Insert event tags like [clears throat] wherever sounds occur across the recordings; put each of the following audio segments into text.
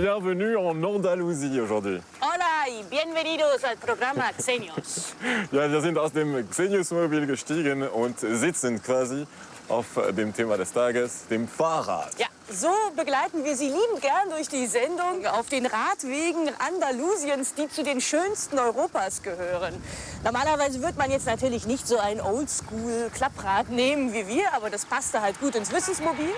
Bienvenue en Andalousie aujourd'hui. Hola y bienvenidos al programa Xenios. [laughs] Ja, wir sind aus dem Xenius-Mobil gestiegen und sitzen quasi auf dem Thema des Tages, dem Fahrrad. Ja, so begleiten wir Sie liebend gern durch die Sendung auf den Radwegen Andalusiens, die zu den schönsten Europas gehören. Normalerweise wird man jetzt natürlich nicht so ein Oldschool-Klapprad nehmen wie wir, aber das passte halt gut ins Wissensmobil.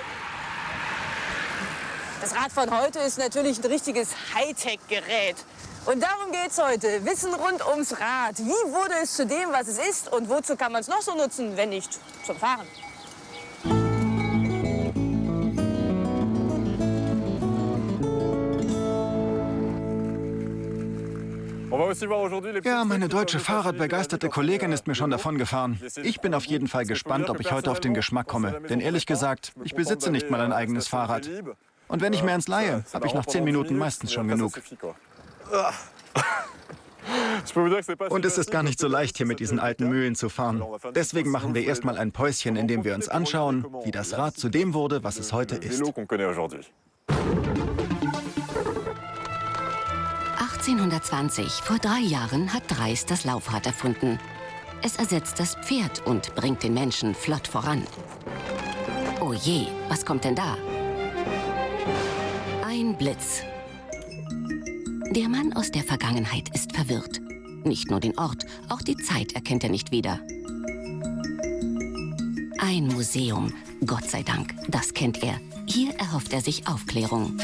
Das Rad von heute ist natürlich ein richtiges Hightech-Gerät. Und darum geht's heute. Wissen rund ums Rad. Wie wurde es zu dem, was es ist und wozu kann man es noch so nutzen, wenn nicht zum Fahren? Ja, meine deutsche Fahrradbegeisterte Kollegin ist mir schon davon gefahren. Ich bin auf jeden Fall gespannt, ob ich heute auf den Geschmack komme. Denn ehrlich gesagt, ich besitze nicht mal ein eigenes Fahrrad. Und wenn ich mir eins leihe, habe ich nach zehn Minuten meistens schon genug. [laughs] Und es ist gar nicht so leicht, hier mit diesen alten Mühlen zu fahren. Deswegen machen wir erstmal ein Päuschen, in dem wir uns anschauen, wie das Rad zu dem wurde, was es heute ist. 1820, vor drei Jahren, hat Dreis das Laufrad erfunden. Es ersetzt das Pferd und bringt den Menschen flott voran. Oh je, was kommt denn da? Ein Blitz. Der Mann aus der Vergangenheit ist verwirrt. Nicht nur den Ort, auch die Zeit erkennt er nicht wieder. Ein Museum, Gott sei Dank, das kennt er. Hier erhofft er sich Aufklärung.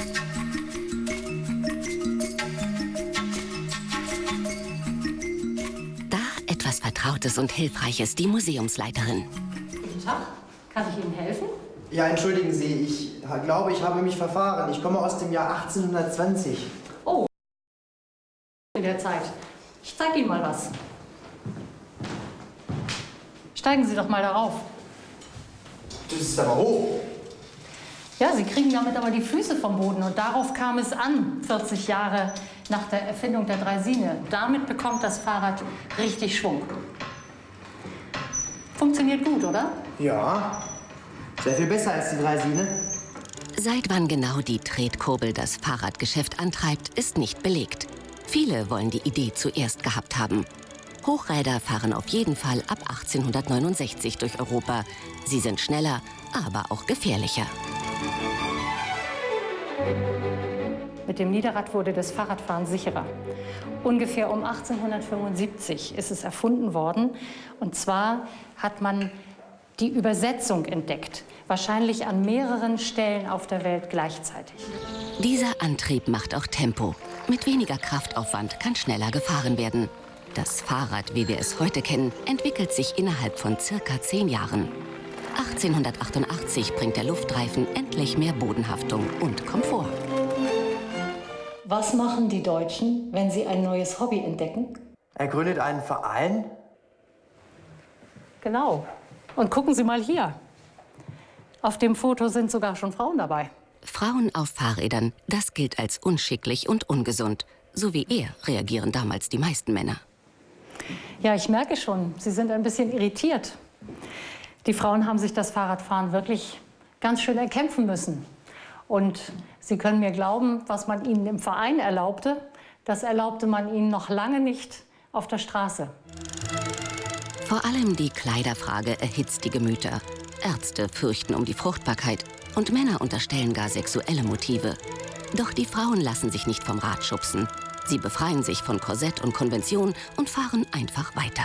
etwas Vertrautes und Hilfreiches, die Museumsleiterin. Guten Tag, kann ich Ihnen helfen? Ja, entschuldigen Sie, ich glaube, ich habe mich verfahren. Ich komme aus dem Jahr 1820. Oh, in der Zeit. Ich zeige Ihnen mal was. Steigen Sie doch mal darauf. Das ist aber hoch. Ja, Sie kriegen damit aber die Füße vom Boden und darauf kam es an, 40 Jahre nach der Erfindung der Dreisine. Damit bekommt das Fahrrad richtig Schwung. Funktioniert gut, oder? Ja, sehr viel besser als die Dreisine. Seit wann genau die Tretkurbel das Fahrradgeschäft antreibt, ist nicht belegt. Viele wollen die Idee zuerst gehabt haben. Hochräder fahren auf jeden Fall ab 1869 durch Europa. Sie sind schneller, aber auch gefährlicher. Mit dem Niederrad wurde das Fahrradfahren sicherer. Ungefähr um 1875 ist es erfunden worden. Und zwar hat man die Übersetzung entdeckt, wahrscheinlich an mehreren Stellen auf der Welt gleichzeitig. Dieser Antrieb macht auch Tempo. Mit weniger Kraftaufwand kann schneller gefahren werden. Das Fahrrad, wie wir es heute kennen, entwickelt sich innerhalb von circa zehn Jahren. 1888 bringt der Luftreifen endlich mehr Bodenhaftung und Komfort. Was machen die Deutschen, wenn sie ein neues Hobby entdecken? Er gründet einen Verein? Genau. Und gucken Sie mal hier. Auf dem Foto sind sogar schon Frauen dabei. Frauen auf Fahrrädern, das gilt als unschicklich und ungesund. So wie er reagieren damals die meisten Männer. Ja, ich merke schon, Sie sind ein bisschen irritiert. Die Frauen haben sich das Fahrradfahren wirklich ganz schön erkämpfen müssen. Und Sie können mir glauben, was man ihnen im Verein erlaubte, das erlaubte man ihnen noch lange nicht auf der Straße. Vor allem die Kleiderfrage erhitzt die Gemüter. Ärzte fürchten um die Fruchtbarkeit und Männer unterstellen gar sexuelle Motive. Doch die Frauen lassen sich nicht vom Rad schubsen. Sie befreien sich von Korsett und Konvention und fahren einfach weiter.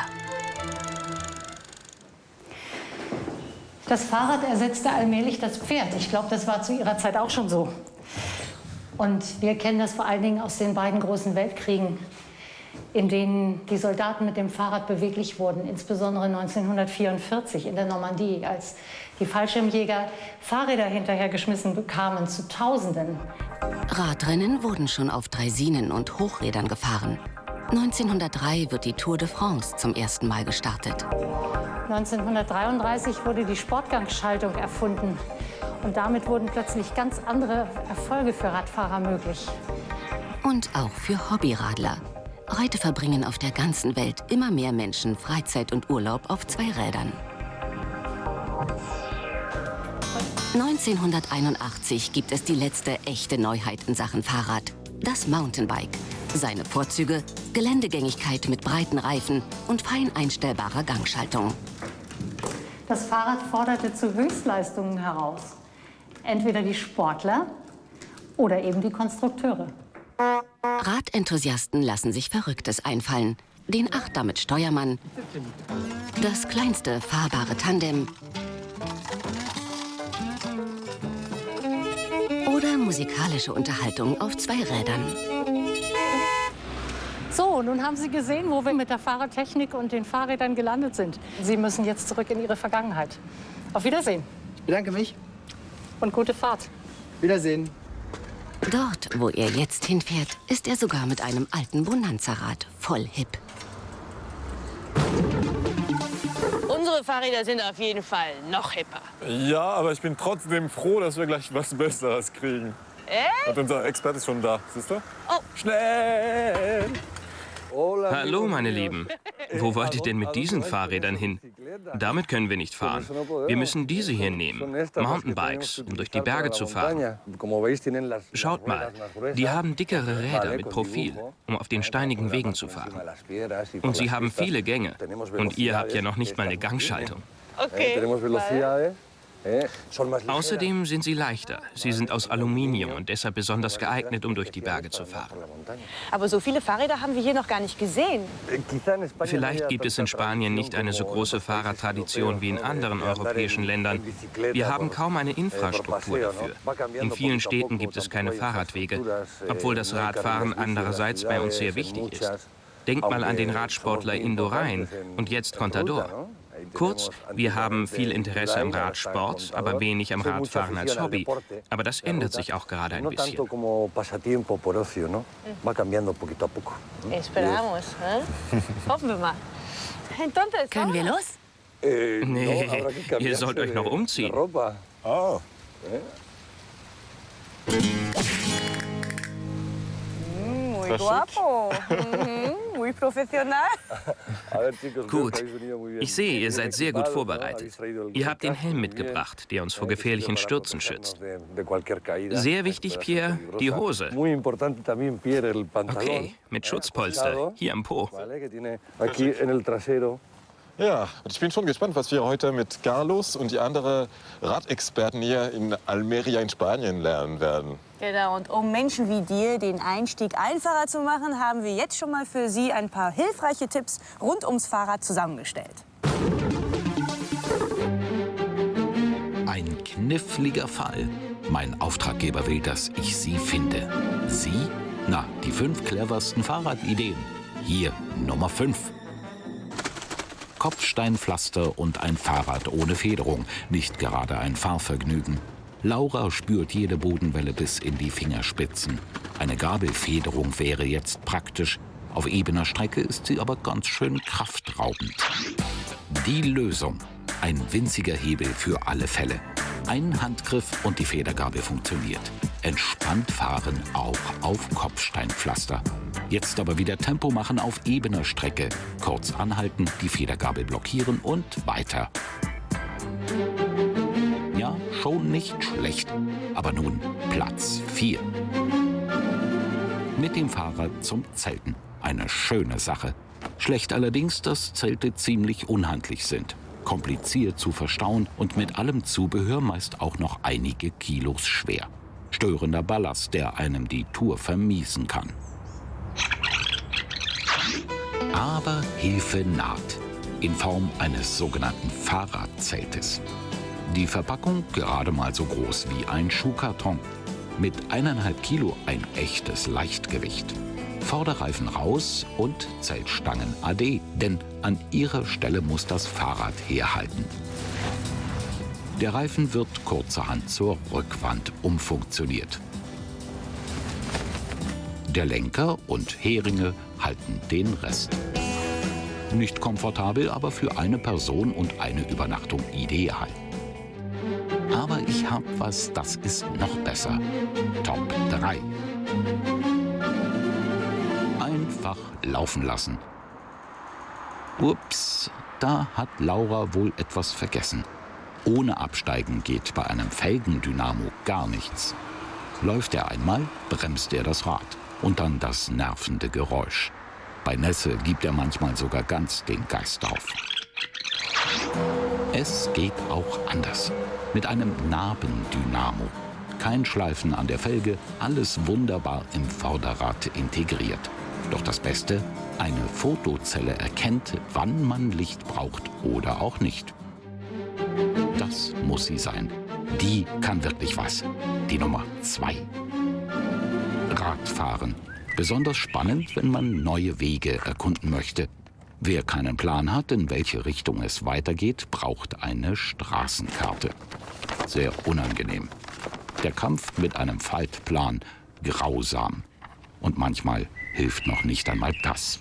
Das Fahrrad ersetzte allmählich das Pferd. Ich glaube, das war zu ihrer Zeit auch schon so. Und wir kennen das vor allen Dingen aus den beiden großen Weltkriegen, in denen die Soldaten mit dem Fahrrad beweglich wurden, insbesondere 1944 in der Normandie, als die Fallschirmjäger Fahrräder hinterhergeschmissen bekamen zu Tausenden. Radrennen wurden schon auf Draisinen und Hochrädern gefahren. 1903 wird die Tour de France zum ersten Mal gestartet. 1933 wurde die Sportgangschaltung erfunden. Und damit wurden plötzlich ganz andere Erfolge für Radfahrer möglich. Und auch für Hobbyradler. Heute verbringen auf der ganzen Welt immer mehr Menschen Freizeit und Urlaub auf zwei Rädern. 1981 gibt es die letzte echte Neuheit in Sachen Fahrrad. Das Mountainbike. Seine Vorzüge, Geländegängigkeit mit breiten Reifen und fein einstellbarer Gangschaltung. Das Fahrrad forderte zu Höchstleistungen heraus. Entweder die Sportler oder eben die Konstrukteure. Radenthusiasten lassen sich Verrücktes einfallen. Den Achter mit Steuermann, das kleinste fahrbare Tandem oder musikalische Unterhaltung auf zwei Rädern. So, nun haben Sie gesehen, wo wir mit der Fahrradtechnik und den Fahrrädern gelandet sind. Sie müssen jetzt zurück in Ihre Vergangenheit. Auf Wiedersehen Ich bedanke mich. und gute Fahrt. Wiedersehen. Dort, wo er jetzt hinfährt, ist er sogar mit einem alten Bonanza-Rad voll hip. Unsere Fahrräder sind auf jeden Fall noch hipper. Ja, aber ich bin trotzdem froh, dass wir gleich was Besseres kriegen. Echt? Und unser Experte ist schon da, siehst du? Oh. Schnell! Hallo, meine Lieben. Wo wollt ihr denn mit diesen Fahrrädern hin? Damit können wir nicht fahren. Wir müssen diese hier nehmen. Mountainbikes, um durch die Berge zu fahren. Schaut mal, die haben dickere Räder mit Profil, um auf den steinigen Wegen zu fahren. Und sie haben viele Gänge. Und ihr habt ja noch nicht mal eine Gangschaltung. Okay. Außerdem sind sie leichter. Sie sind aus Aluminium und deshalb besonders geeignet, um durch die Berge zu fahren. Aber so viele Fahrräder haben wir hier noch gar nicht gesehen. Vielleicht gibt es in Spanien nicht eine so große Fahrradtradition wie in anderen europäischen Ländern. Wir haben kaum eine Infrastruktur dafür. In vielen Städten gibt es keine Fahrradwege, obwohl das Radfahren andererseits bei uns sehr wichtig ist. Denkt mal an den Radsportler Indurain und jetzt Contador. Kurz, wir haben viel Interesse am Radsport, aber wenig am Radfahren als Hobby. Aber das ändert sich auch gerade ein bisschen. Hoffen wir mal. Können wir los? Nee, ihr sollt euch noch umziehen. Ah, Muy guapo. Mhm, Muy profesional. Gut. Ich sehe, ihr seid sehr gut vorbereitet. Ihr habt den Helm mitgebracht, der uns vor gefährlichen Stürzen schützt. Sehr wichtig, Pierre, die Hose. Okay, mit Schutzpolster, hier am Po. Ja, und ich bin schon gespannt, was wir heute mit Carlos und die anderen Radexperten hier in Almeria in Spanien lernen werden. Genau, und um Menschen wie dir den Einstieg einfacher zu machen, haben wir jetzt schon mal für Sie ein paar hilfreiche Tipps rund ums Fahrrad zusammengestellt. Ein kniffliger Fall. Mein Auftraggeber will, dass ich Sie finde. Sie? Na, die fünf cleversten Fahrradideen. Hier Nummer 5. Kopfsteinpflaster und ein Fahrrad ohne Federung. Nicht gerade ein Fahrvergnügen. Laura spürt jede Bodenwelle bis in die Fingerspitzen. Eine Gabelfederung wäre jetzt praktisch. Auf ebener Strecke ist sie aber ganz schön kraftraubend. Die Lösung. Ein winziger Hebel für alle Fälle. Ein Handgriff und die Federgabel funktioniert. Entspannt fahren auch auf Kopfsteinpflaster. Jetzt aber wieder Tempo machen auf ebener Strecke. Kurz anhalten, die Federgabel blockieren und weiter. Ja, schon nicht schlecht. Aber nun Platz 4. Mit dem Fahrrad zum Zelten. Eine schöne Sache. Schlecht allerdings, dass Zelte ziemlich unhandlich sind. Kompliziert zu verstauen und mit allem Zubehör meist auch noch einige Kilos schwer. Störender Ballast, der einem die Tour vermiesen kann. Aber Hilfe naht. In Form eines sogenannten Fahrradzeltes. Die Verpackung gerade mal so groß wie ein Schuhkarton. Mit eineinhalb Kilo ein echtes Leichtgewicht. Vorderreifen raus und Zeltstangen AD, denn an ihrer Stelle muss das Fahrrad herhalten. Der Reifen wird kurzerhand zur Rückwand umfunktioniert. Der Lenker und Heringe halten den Rest. Nicht komfortabel, aber für eine Person und eine Übernachtung ideal. Aber ich hab was, das ist noch besser. Top 3. Einfach laufen lassen. Ups, da hat Laura wohl etwas vergessen. Ohne Absteigen geht bei einem Felgendynamo gar nichts. Läuft er einmal, bremst er das Rad und dann das nervende Geräusch. Bei Nässe gibt er manchmal sogar ganz den Geist auf. Es geht auch anders. Mit einem Nabendynamo. Kein Schleifen an der Felge, alles wunderbar im Vorderrad integriert. Doch das Beste, eine Fotozelle erkennt, wann man Licht braucht oder auch nicht. Das muss sie sein. Die kann wirklich was. Die Nummer zwei. Radfahren. Besonders spannend, wenn man neue Wege erkunden möchte. Wer keinen Plan hat, in welche Richtung es weitergeht, braucht eine Straßenkarte. Sehr unangenehm. Der Kampf mit einem Faltplan grausam. Und manchmal hilft noch nicht einmal das.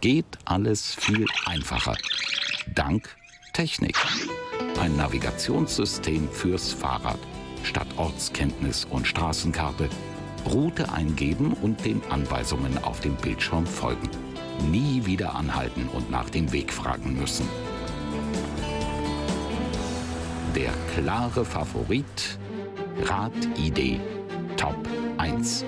Geht alles viel einfacher. Dank Technik. Ein Navigationssystem fürs Fahrrad. Statt Ortskenntnis und Straßenkarte Route eingeben und den Anweisungen auf dem Bildschirm folgen. Nie wieder anhalten und nach dem Weg fragen müssen. Der klare Favorit Rad-ID Top 1.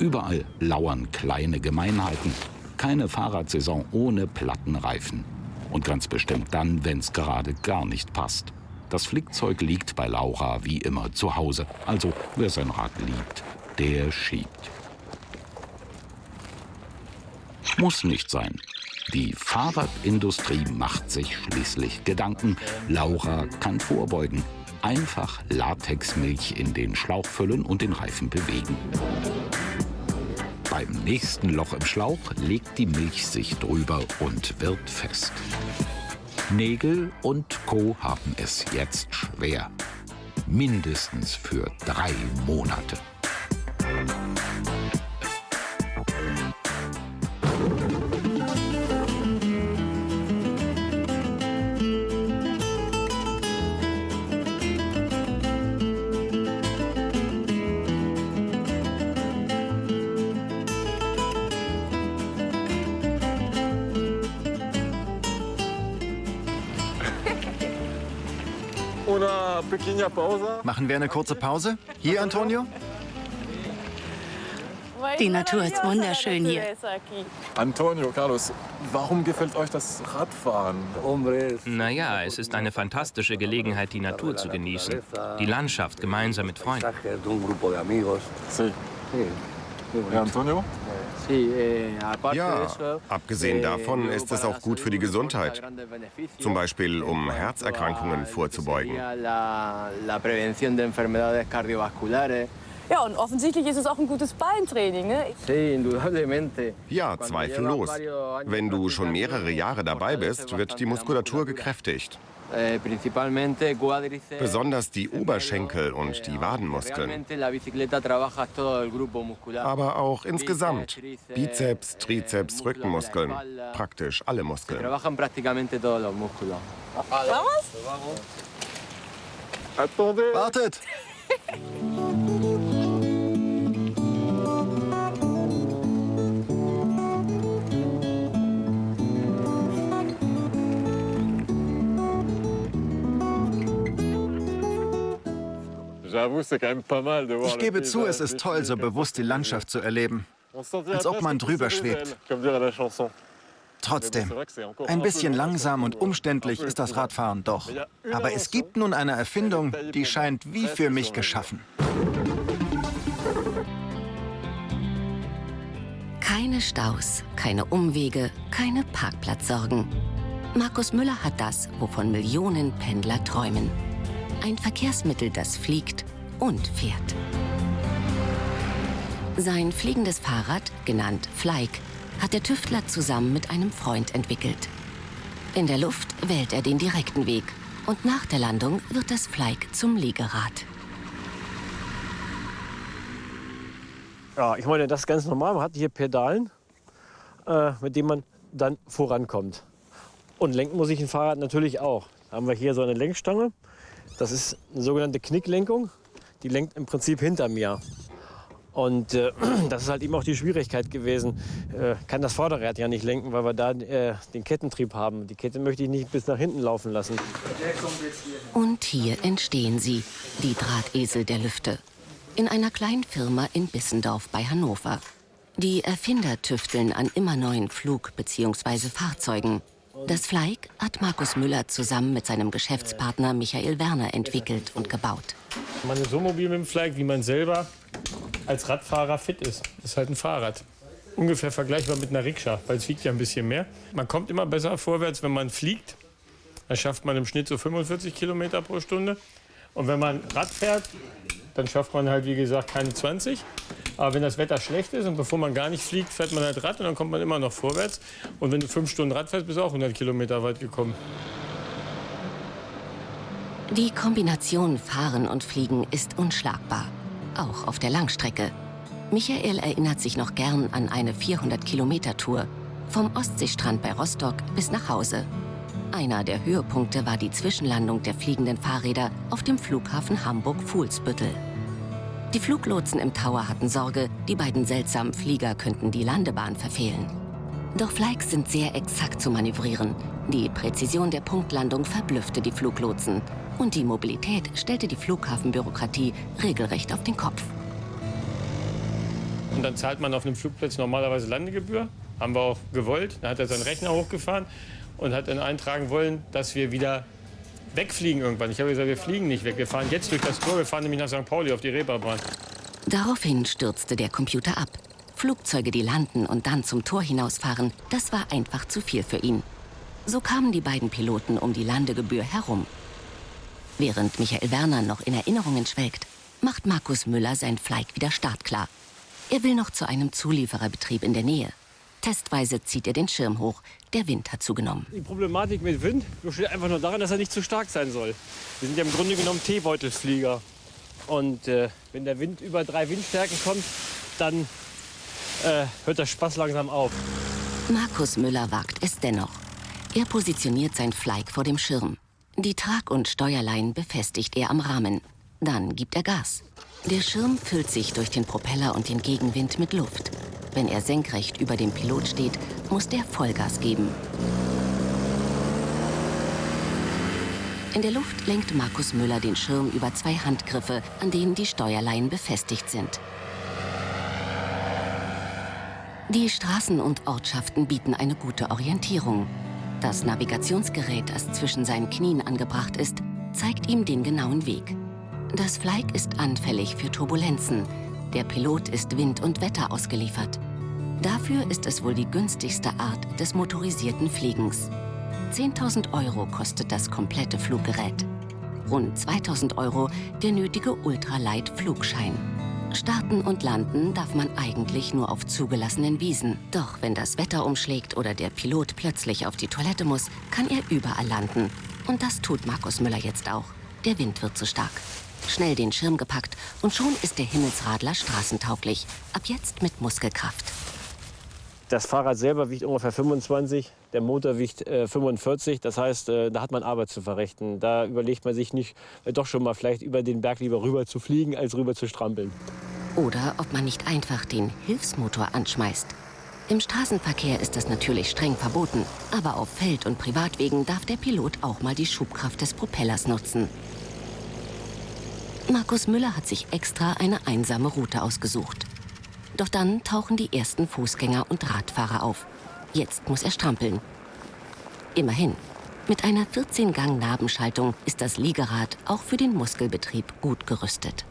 Überall lauern kleine Gemeinheiten. Keine Fahrradsaison ohne Plattenreifen. Und ganz bestimmt dann, wenn es gerade gar nicht passt. Das Flickzeug liegt bei Laura wie immer zu Hause. Also wer sein Rad liebt, der schiebt. Muss nicht sein. Die Fahrradindustrie macht sich schließlich Gedanken. Laura kann vorbeugen. Einfach Latexmilch in den Schlauch füllen und den Reifen bewegen. Beim nächsten Loch im Schlauch legt die Milch sich drüber und wird fest. Nägel und Co. haben es jetzt schwer. Mindestens für drei Monate. Machen wir eine kurze Pause? Hier, Antonio? Die Natur ist wunderschön hier. Antonio, Carlos, warum gefällt euch das Radfahren? Naja, es ist eine fantastische Gelegenheit, die Natur zu genießen. Die Landschaft gemeinsam mit Freunden. Sí. Ja, Antonio? Ja, abgesehen davon ist es auch gut für die Gesundheit. Zum Beispiel, um Herzerkrankungen vorzubeugen. Ja, und offensichtlich ist es auch ein gutes Beintraining, ne? Ja, zweifellos. Wenn du schon mehrere Jahre dabei bist, wird die Muskulatur gekräftigt. Eh, Besonders die Oberschenkel und die Wadenmuskeln. Aber auch insgesamt. Bizeps, Trizeps, Rückenmuskeln. Praktisch alle Muskeln. Wartet! [laughs] Ich gebe zu, es ist toll, so bewusst die Landschaft zu erleben. Als ob man drüber schwebt. Trotzdem, ein bisschen langsam und umständlich ist das Radfahren doch. Aber es gibt nun eine Erfindung, die scheint wie für mich geschaffen. Keine Staus, keine Umwege, keine Parkplatzsorgen. Markus Müller hat das, wovon Millionen Pendler träumen. Ein Verkehrsmittel, das fliegt und fährt. Sein fliegendes Fahrrad, genannt Flyke, hat der Tüftler zusammen mit einem Freund entwickelt. In der Luft wählt er den direkten Weg und nach der Landung wird das Flyke zum Liegerad. Ja, ich meine, das ist ganz normal. Man hat hier Pedalen, äh, mit denen man dann vorankommt. Und lenken muss ich ein Fahrrad natürlich auch. Da haben wir hier so eine Lenkstange. Das ist eine sogenannte Knicklenkung. Die lenkt im Prinzip hinter mir. Und äh, [clears throat] das ist halt eben auch die Schwierigkeit gewesen. Äh, kann das Vorderrad ja nicht lenken, weil wir da äh, den Kettentrieb haben. Die Kette möchte ich nicht bis nach hinten laufen lassen. Und hier entstehen sie, die Drahtesel der Lüfte. In einer kleinen Firma in Bissendorf bei Hannover. Die Erfinder tüfteln an immer neuen Flug- bzw. Fahrzeugen. Das Fleig hat Markus Müller zusammen mit seinem Geschäftspartner Michael Werner entwickelt und gebaut. Man ist so mobil mit dem Fleig, wie man selber als Radfahrer fit ist. Das ist halt ein Fahrrad. Ungefähr vergleichbar mit einer Rikscha, weil es wiegt ja ein bisschen mehr. Man kommt immer besser vorwärts, wenn man fliegt. Da schafft man im Schnitt so 45 Kilometer pro Stunde. Und wenn man Rad fährt, dann schafft man halt, wie gesagt, keine 20. Aber wenn das Wetter schlecht ist und bevor man gar nicht fliegt, fährt man halt Rad und dann kommt man immer noch vorwärts. Und wenn du fünf Stunden Rad fährst, bist du auch 100 Kilometer weit gekommen. Die Kombination Fahren und Fliegen ist unschlagbar auch auf der Langstrecke. Michael erinnert sich noch gern an eine 400-Kilometer-Tour vom Ostseestrand bei Rostock bis nach Hause. Einer der Höhepunkte war die Zwischenlandung der fliegenden Fahrräder auf dem Flughafen Hamburg-Fuhlsbüttel. Die Fluglotsen im Tower hatten Sorge, die beiden seltsamen Flieger könnten die Landebahn verfehlen. Doch Flikes sind sehr exakt zu manövrieren. Die Präzision der Punktlandung verblüffte die Fluglotsen. Und die Mobilität stellte die Flughafenbürokratie regelrecht auf den Kopf. Und dann zahlt man auf einem Flugplatz normalerweise Landegebühr. Haben wir auch gewollt. Dann hat er seinen Rechner hochgefahren und hat dann eintragen wollen, dass wir wieder wegfliegen irgendwann. Ich habe gesagt, wir fliegen nicht weg. Wir fahren jetzt durch das Tor. Wir fahren nämlich nach St. Pauli auf die Reeperbahn. Daraufhin stürzte der Computer ab. Flugzeuge, die landen und dann zum Tor hinausfahren, das war einfach zu viel für ihn. So kamen die beiden Piloten um die Landegebühr herum. Während Michael Werner noch in Erinnerungen schwelgt, macht Markus Müller sein Fleig wieder startklar. Er will noch zu einem Zuliefererbetrieb in der Nähe. Testweise zieht er den Schirm hoch. Der Wind hat zugenommen. Die Problematik mit Wind besteht einfach nur darin, dass er nicht zu stark sein soll. Wir sind ja im Grunde genommen Teebeutelflieger. Und äh, wenn der Wind über drei Windstärken kommt, dann äh, hört der Spaß langsam auf. Markus Müller wagt es dennoch. Er positioniert sein Fleig vor dem Schirm. Die Trag- und Steuerlein befestigt er am Rahmen. Dann gibt er Gas. Der Schirm füllt sich durch den Propeller und den Gegenwind mit Luft. Wenn er senkrecht über dem Pilot steht, muss der Vollgas geben. In der Luft lenkt Markus Müller den Schirm über zwei Handgriffe, an denen die Steuerleien befestigt sind. Die Straßen und Ortschaften bieten eine gute Orientierung. Das Navigationsgerät, das zwischen seinen Knien angebracht ist, zeigt ihm den genauen Weg. Das Fleig ist anfällig für Turbulenzen. Der Pilot ist Wind und Wetter ausgeliefert. Dafür ist es wohl die günstigste Art des motorisierten Fliegens. 10.000 Euro kostet das komplette Fluggerät. Rund 2.000 Euro der nötige Ultralight-Flugschein. Starten und landen darf man eigentlich nur auf zugelassenen Wiesen. Doch wenn das Wetter umschlägt oder der Pilot plötzlich auf die Toilette muss, kann er überall landen. Und das tut Markus Müller jetzt auch. Der Wind wird zu stark. Schnell den Schirm gepackt und schon ist der Himmelsradler straßentauglich. Ab jetzt mit Muskelkraft. Das Fahrrad selber wiegt ungefähr 25, der Motor wiegt äh, 45. Das heißt, äh, da hat man Arbeit zu verrichten. Da überlegt man sich nicht, äh, doch schon mal vielleicht über den Berg lieber rüber zu fliegen, als rüber zu strampeln. Oder ob man nicht einfach den Hilfsmotor anschmeißt. Im Straßenverkehr ist das natürlich streng verboten, aber auf Feld- und Privatwegen darf der Pilot auch mal die Schubkraft des Propellers nutzen. Markus Müller hat sich extra eine einsame Route ausgesucht. Doch dann tauchen die ersten Fußgänger und Radfahrer auf. Jetzt muss er strampeln. Immerhin, mit einer 14-Gang-Nabenschaltung ist das Liegerad auch für den Muskelbetrieb gut gerüstet.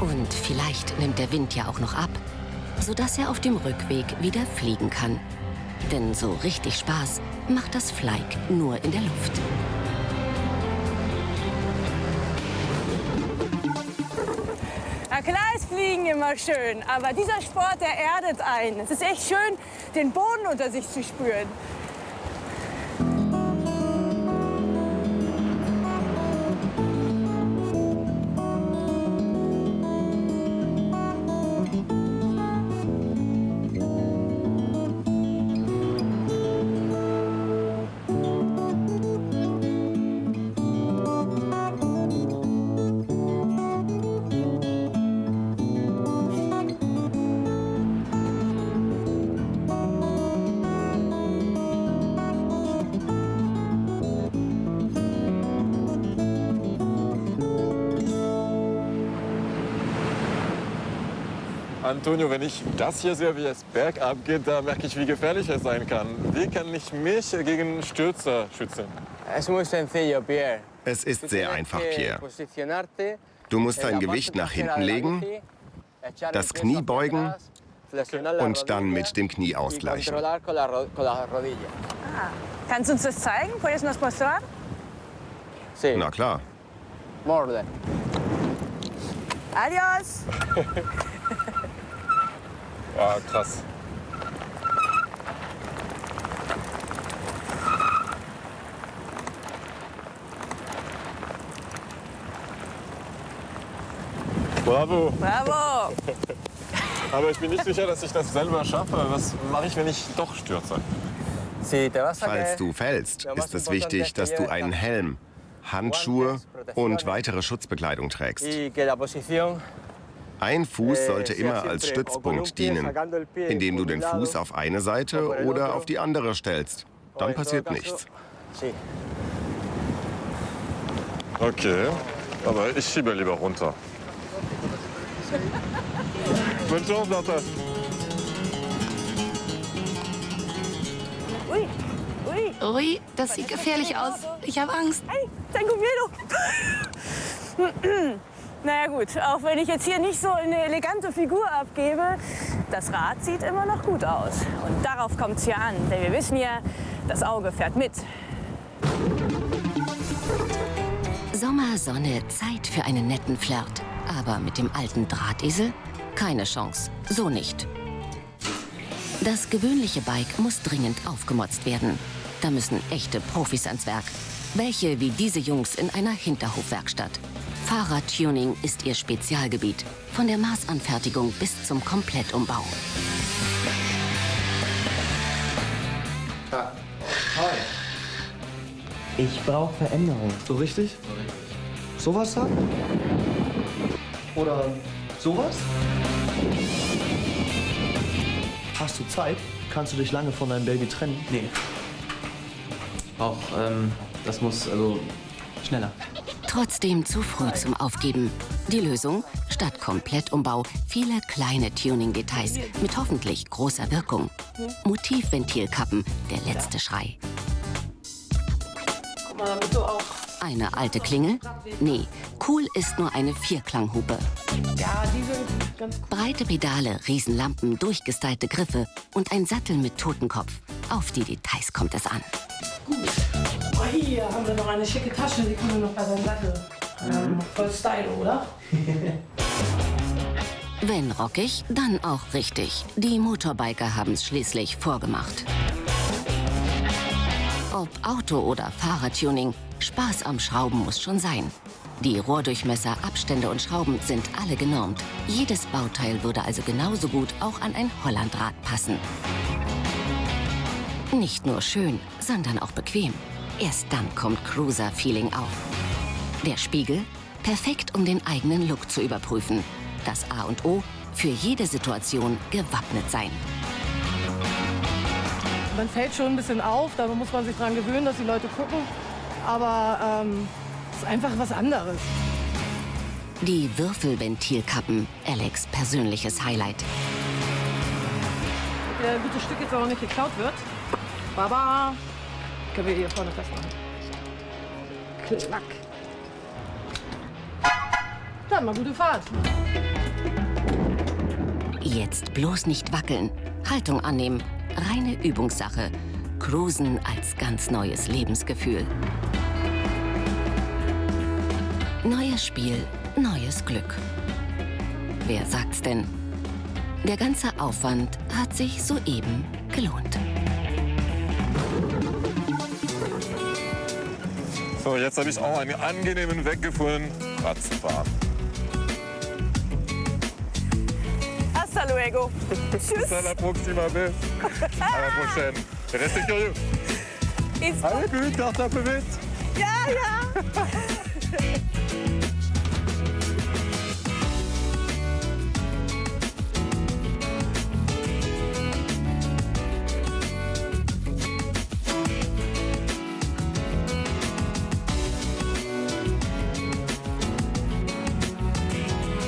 Und vielleicht nimmt der Wind ja auch noch ab, sodass er auf dem Rückweg wieder fliegen kann. Denn so richtig Spaß macht das Fleig nur in der Luft. Na klar ist Fliegen immer schön, aber dieser Sport, der erdet einen. Es ist echt schön, den Boden unter sich zu spüren. Antonio, wenn ich das hier sehe, wie es bergab geht, da merke ich, wie gefährlich es sein kann. Wie kann ich mich gegen Stürzer schützen? Es ist sehr einfach, Pierre. Du musst dein Gewicht nach hinten legen, das Knie beugen und dann mit dem Knie ausgleichen. Ah. Kannst du uns das zeigen? ¿Puedes nos mostrar? Na klar. Adios! [laughs] Ah, krass. Bravo. Bravo! [laughs] Aber ich bin nicht sicher, dass ich das selber schaffe. Was mache ich, wenn ich doch stürze? Falls du fällst, ist es wichtig, dass du einen Helm, Handschuhe und weitere Schutzbekleidung trägst. Ein Fuß sollte immer als Stützpunkt dienen, indem du den Fuß auf eine Seite oder auf die andere stellst. Dann passiert nichts. Okay, aber ich schiebe lieber runter. Bonne chance, Lotte. Ui, ui. Ui, das sieht gefährlich aus. Ich habe Angst. Hey, tengo miedo. Naja gut, auch wenn ich jetzt hier nicht so eine elegante Figur abgebe, das Rad sieht immer noch gut aus. Und darauf kommt es hier an, denn wir wissen ja, das Auge fährt mit. Sommer, Sonne, Zeit für einen netten Flirt. Aber mit dem alten Drahtesel? Keine Chance. So nicht. Das gewöhnliche Bike muss dringend aufgemotzt werden. Da müssen echte Profis ans Werk. Welche wie diese Jungs in einer Hinterhofwerkstatt. Fahrradtuning ist ihr Spezialgebiet. Von der Maßanfertigung bis zum Komplettumbau. Ah. Hi. Ich brauche Veränderung. So richtig? Sowas da? Oder sowas? Hast du Zeit? Kannst du dich lange von deinem Baby trennen? Nee. Auch, ähm, das muss, also, schneller. Trotzdem zu früh zum Aufgeben. Die Lösung? Statt Komplettumbau viele kleine Tuning-Details mit hoffentlich großer Wirkung. Motivventilkappen, der letzte Schrei. Eine alte Klingel? Nee, cool ist nur eine Vierklanghupe. Breite Pedale, Riesenlampen, durchgestylte Griffe und ein Sattel mit Totenkopf. Auf die Details kommt es an. gut. Oh, hier haben wir noch eine schicke Tasche, die kommen noch bei seinem Sattel. Ähm, voll Style, oder? [laughs] Wenn rockig, dann auch richtig. Die Motorbiker haben es schließlich vorgemacht. Ob Auto- oder Fahrradtuning, Spaß am Schrauben muss schon sein. Die Rohrdurchmesser, Abstände und Schrauben sind alle genormt. Jedes Bauteil würde also genauso gut auch an ein Hollandrad passen. Nicht nur schön, sondern auch bequem. Erst dann kommt Cruiser-Feeling auf. Der Spiegel? Perfekt, um den eigenen Look zu überprüfen. Das A und O? Für jede Situation gewappnet sein. Man fällt schon ein bisschen auf, da muss man sich dran gewöhnen, dass die Leute gucken. Aber ähm, es ist einfach was anderes. Die Würfelventilkappen, Alex persönliches Highlight. Der gute Stück jetzt auch nicht geklaut wird. Baba, können wir hier vorne festmachen. Klack. Dann mal gute Fahrt. Jetzt bloß nicht wackeln. Haltung annehmen. Reine Übungssache. Cruisen als ganz neues Lebensgefühl. Neues Spiel, neues Glück. Wer sagt's denn? Der ganze Aufwand hat sich soeben gelohnt. So, jetzt habe ich auch einen angenehmen Weg gefunden, Rad zu fahren. Hasta luego. Tschüss. Hasta la próxima vez. À la prochaine. Restez curieux. Allez, plus, carte un peu vite. Ja, ja. [laughs]